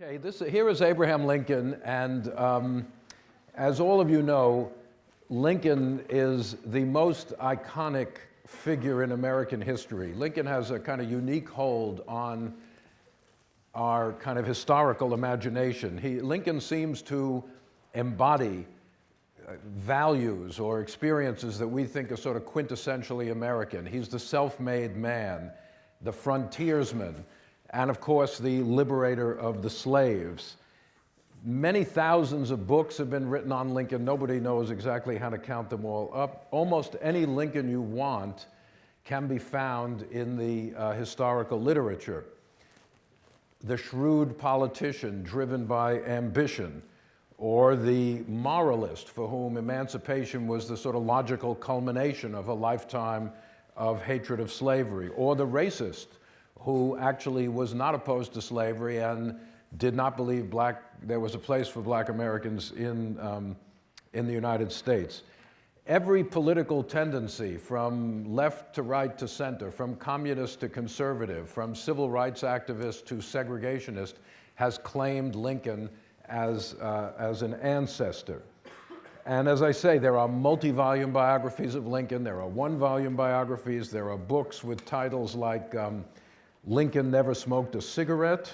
Okay, this, here is Abraham Lincoln, and um, as all of you know, Lincoln is the most iconic figure in American history. Lincoln has a kind of unique hold on our kind of historical imagination. He, Lincoln seems to embody uh, values or experiences that we think are sort of quintessentially American. He's the self-made man, the frontiersman, and of course the liberator of the slaves. Many thousands of books have been written on Lincoln. Nobody knows exactly how to count them all up. Almost any Lincoln you want can be found in the uh, historical literature. The shrewd politician driven by ambition, or the moralist for whom emancipation was the sort of logical culmination of a lifetime of hatred of slavery, or the racist who actually was not opposed to slavery and did not believe black, there was a place for black Americans in, um, in the United States. Every political tendency from left to right to center, from communist to conservative, from civil rights activist to segregationist, has claimed Lincoln as, uh, as an ancestor. And as I say, there are multi-volume biographies of Lincoln, there are one-volume biographies, there are books with titles like um, Lincoln never smoked a cigarette,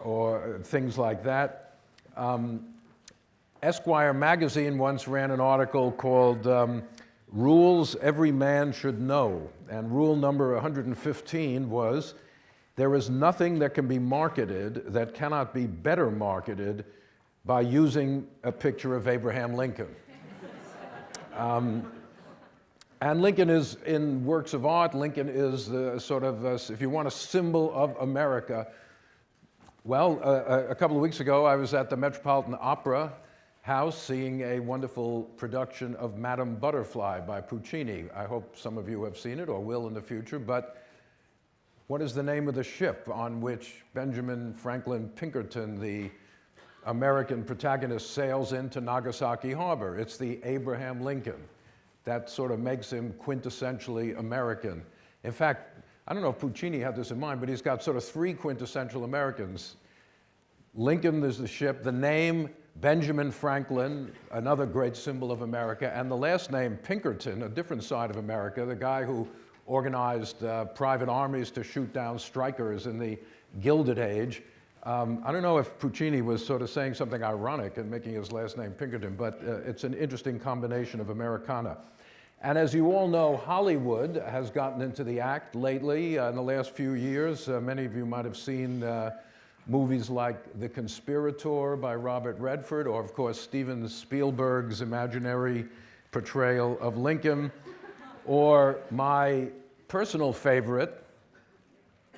or things like that. Um, Esquire magazine once ran an article called um, Rules Every Man Should Know. And rule number 115 was, there is nothing that can be marketed that cannot be better marketed by using a picture of Abraham Lincoln. Um, and Lincoln is in works of art. Lincoln is the sort of, uh, if you want, a symbol of America. Well, uh, a couple of weeks ago, I was at the Metropolitan Opera House seeing a wonderful production of Madame Butterfly by Puccini. I hope some of you have seen it or will in the future, but what is the name of the ship on which Benjamin Franklin Pinkerton, the American protagonist, sails into Nagasaki Harbor? It's the Abraham Lincoln that sort of makes him quintessentially American. In fact, I don't know if Puccini had this in mind, but he's got sort of three quintessential Americans. Lincoln is the ship, the name Benjamin Franklin, another great symbol of America, and the last name Pinkerton, a different side of America, the guy who organized uh, private armies to shoot down strikers in the Gilded Age. Um, I don't know if Puccini was sort of saying something ironic and making his last name Pinkerton, but uh, it's an interesting combination of Americana. And as you all know, Hollywood has gotten into the act lately uh, in the last few years. Uh, many of you might have seen uh, movies like The Conspirator by Robert Redford, or of course Steven Spielberg's imaginary portrayal of Lincoln, or my personal favorite,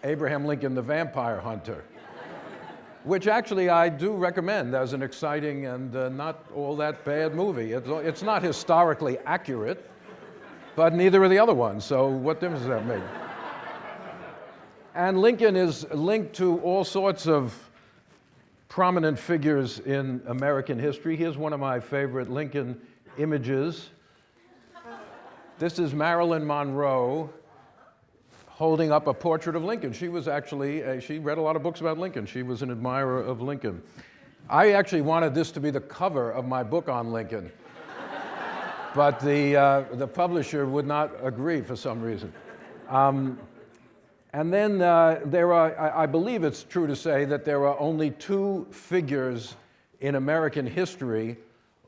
Abraham Lincoln the Vampire Hunter which actually I do recommend as an exciting and uh, not all that bad movie. It's, it's not historically accurate, but neither are the other ones, so what difference does that make? and Lincoln is linked to all sorts of prominent figures in American history. Here's one of my favorite Lincoln images. This is Marilyn Monroe holding up a portrait of Lincoln. She was actually, she read a lot of books about Lincoln. She was an admirer of Lincoln. I actually wanted this to be the cover of my book on Lincoln. but the, uh, the publisher would not agree for some reason. Um, and then uh, there are, I, I believe it's true to say that there are only two figures in American history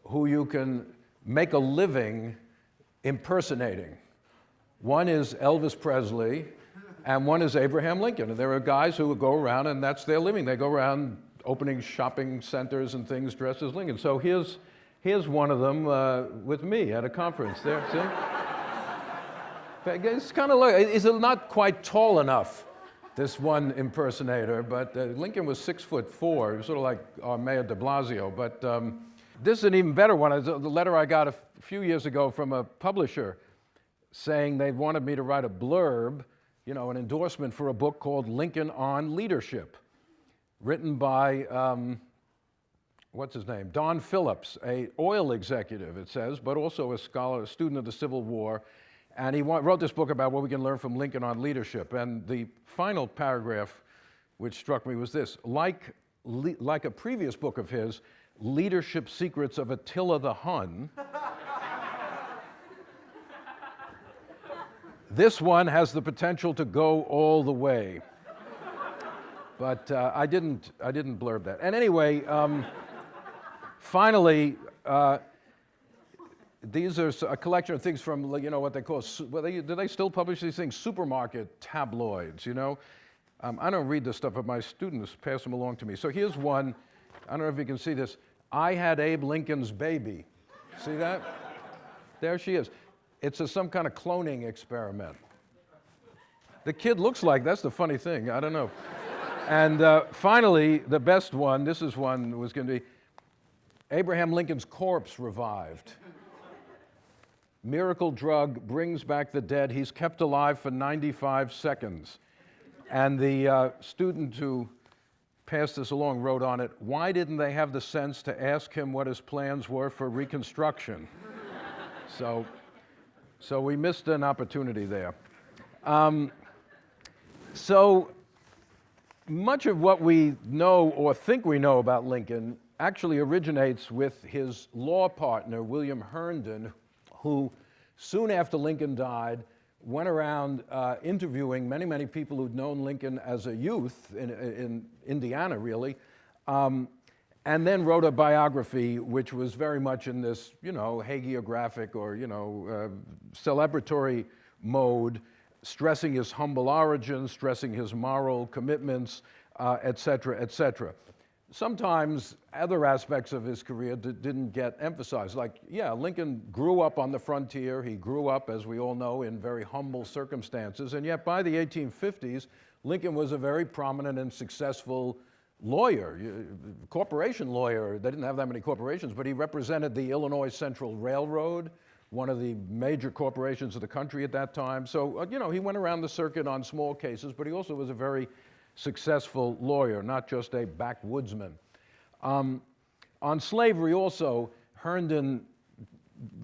who you can make a living impersonating. One is Elvis Presley, and one is Abraham Lincoln. And there are guys who go around and that's their living. They go around opening shopping centers and things dressed as Lincoln. So here's, here's one of them uh, with me at a conference there, see? it's kind of like, is it not quite tall enough, this one impersonator, but uh, Lincoln was six foot four. He was sort of like our Mayor de Blasio, but um, this is an even better one. The letter I got a few years ago from a publisher saying they wanted me to write a blurb you know, an endorsement for a book called Lincoln on Leadership, written by, um, what's his name? Don Phillips, a oil executive, it says, but also a scholar, a student of the Civil War. And he wrote this book about what we can learn from Lincoln on leadership. And the final paragraph, which struck me, was this. Like like a previous book of his, Leadership Secrets of Attila the Hun. This one has the potential to go all the way. But uh, I, didn't, I didn't blurb that. And anyway, um, finally, uh, these are a collection of things from, you know, what they call, well, they, do they still publish these things? Supermarket tabloids, you know? Um, I don't read this stuff, but my students pass them along to me. So here's one. I don't know if you can see this. I had Abe Lincoln's baby. See that? There she is. It's a, some kind of cloning experiment. The kid looks like, that's the funny thing, I don't know. and uh, finally, the best one, this is one was going to be Abraham Lincoln's corpse revived. Miracle drug brings back the dead. He's kept alive for 95 seconds. And the uh, student who passed this along wrote on it, why didn't they have the sense to ask him what his plans were for Reconstruction? so, so we missed an opportunity there. Um, so much of what we know or think we know about Lincoln actually originates with his law partner, William Herndon, who soon after Lincoln died went around uh, interviewing many, many people who'd known Lincoln as a youth in, in Indiana, really, um, and then wrote a biography which was very much in this, you know, hagiographic or, you know, uh, celebratory mode, stressing his humble origins, stressing his moral commitments, uh, et cetera, et cetera sometimes other aspects of his career didn't get emphasized. Like, yeah, Lincoln grew up on the frontier. He grew up, as we all know, in very humble circumstances. And yet, by the 1850s, Lincoln was a very prominent and successful lawyer, corporation lawyer. They didn't have that many corporations, but he represented the Illinois Central Railroad, one of the major corporations of the country at that time. So, uh, you know, he went around the circuit on small cases, but he also was a very successful lawyer, not just a backwoodsman. Um, on slavery also, Herndon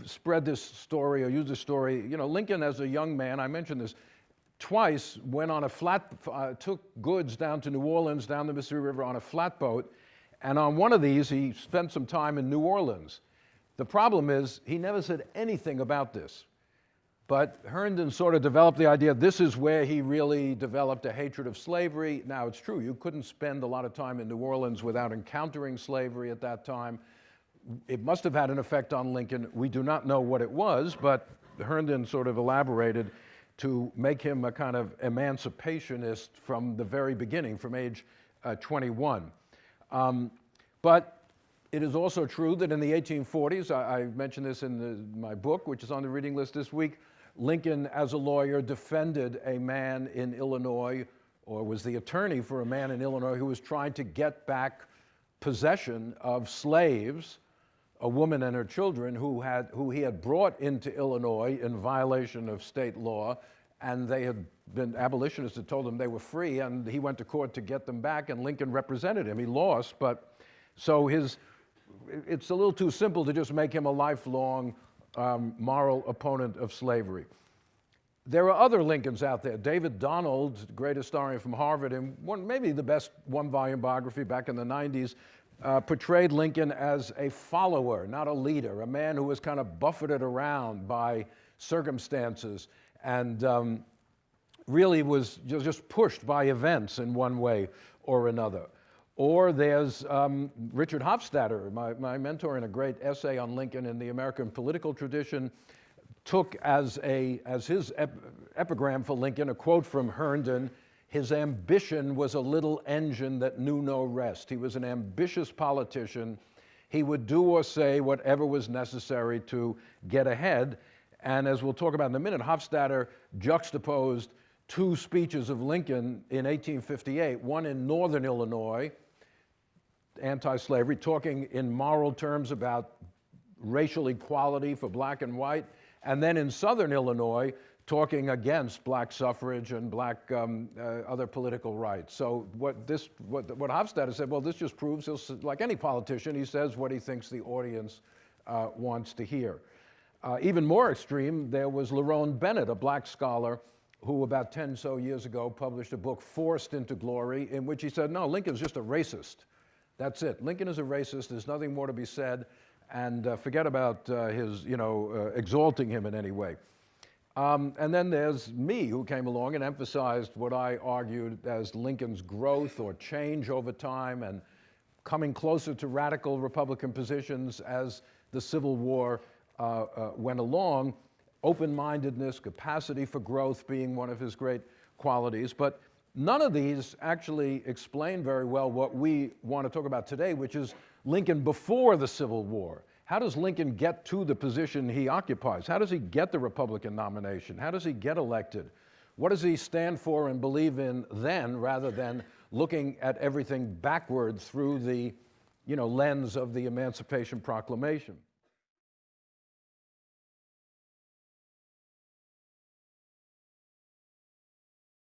spread this story or used this story. You know, Lincoln as a young man, I mentioned this, twice went on a flat, uh, took goods down to New Orleans, down the Mississippi River on a flatboat. And on one of these, he spent some time in New Orleans. The problem is, he never said anything about this. But Herndon sort of developed the idea this is where he really developed a hatred of slavery. Now, it's true, you couldn't spend a lot of time in New Orleans without encountering slavery at that time. It must have had an effect on Lincoln. We do not know what it was, but Herndon sort of elaborated to make him a kind of emancipationist from the very beginning, from age uh, 21. Um, but it is also true that in the 1840s, I, I mentioned this in the, my book, which is on the reading list this week, Lincoln, as a lawyer, defended a man in Illinois, or was the attorney for a man in Illinois who was trying to get back possession of slaves, a woman and her children, who, had, who he had brought into Illinois in violation of state law, and they had been abolitionists had told him they were free, and he went to court to get them back, and Lincoln represented him. He lost, but so his, it's a little too simple to just make him a lifelong um, moral opponent of slavery. There are other Lincolns out there. David Donald, great historian from Harvard, and one, maybe the best one volume biography back in the 90s, uh, portrayed Lincoln as a follower, not a leader, a man who was kind of buffeted around by circumstances and um, really was just pushed by events in one way or another. Or there's um, Richard Hofstadter, my, my mentor in a great essay on Lincoln in the American political tradition, took as, a, as his ep epigram for Lincoln a quote from Herndon his ambition was a little engine that knew no rest. He was an ambitious politician. He would do or say whatever was necessary to get ahead. And as we'll talk about in a minute, Hofstadter juxtaposed two speeches of Lincoln in 1858, one in northern Illinois, anti-slavery, talking in moral terms about racial equality for black and white, and then in southern Illinois, talking against black suffrage and black um, uh, other political rights. So what this, what, what Hofstadter said, well, this just proves, he'll, like any politician, he says what he thinks the audience uh, wants to hear. Uh, even more extreme, there was Lerone Bennett, a black scholar, who about 10 so years ago published a book, Forced into Glory, in which he said, no, Lincoln's just a racist. That's it. Lincoln is a racist. There's nothing more to be said. And uh, forget about uh, his, you know, uh, exalting him in any way. Um, and then there's me, who came along and emphasized what I argued as Lincoln's growth or change over time and coming closer to radical Republican positions as the Civil War uh, uh, went along, open mindedness, capacity for growth being one of his great qualities. But none of these actually explain very well what we want to talk about today, which is Lincoln before the Civil War. How does Lincoln get to the position he occupies? How does he get the Republican nomination? How does he get elected? What does he stand for and believe in then rather than looking at everything backwards through the you know, lens of the Emancipation Proclamation?